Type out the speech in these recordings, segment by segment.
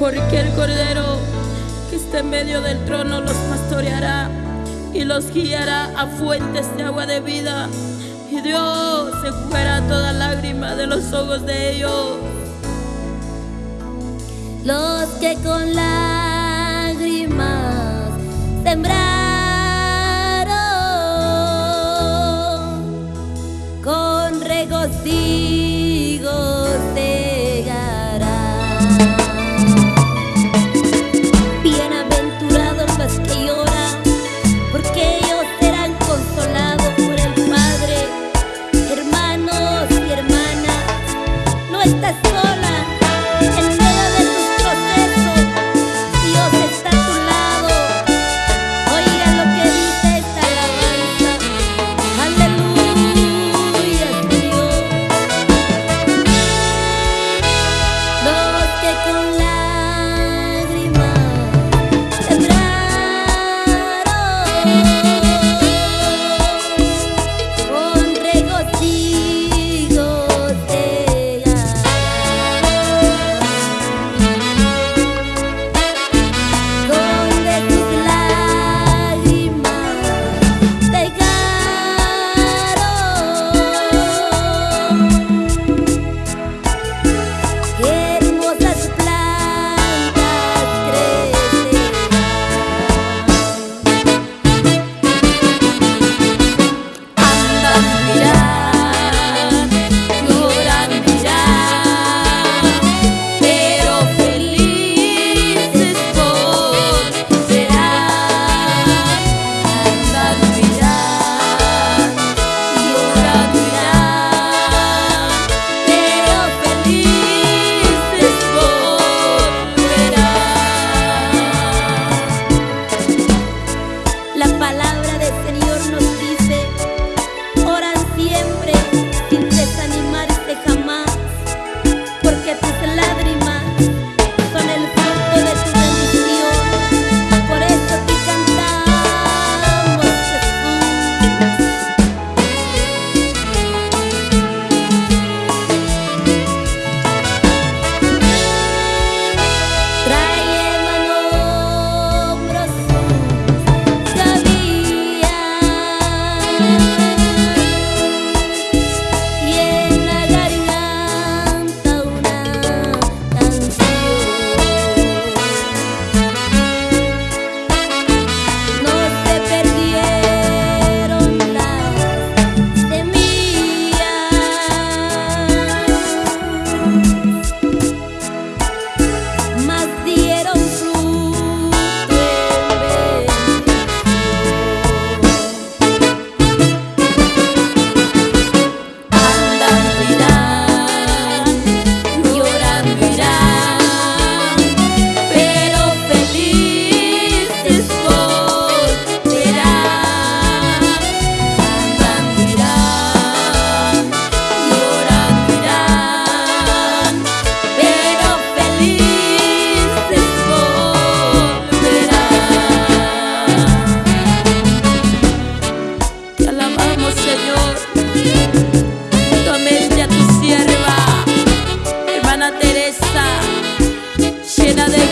porque el Cordero que está en medio del trono los pastoreará y los guiará a fuentes de agua de vida. Y Dios se enjugará toda lágrima de los ojos de ellos. Los que con lágrimas sembraron. con regocijo de fiestas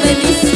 Родились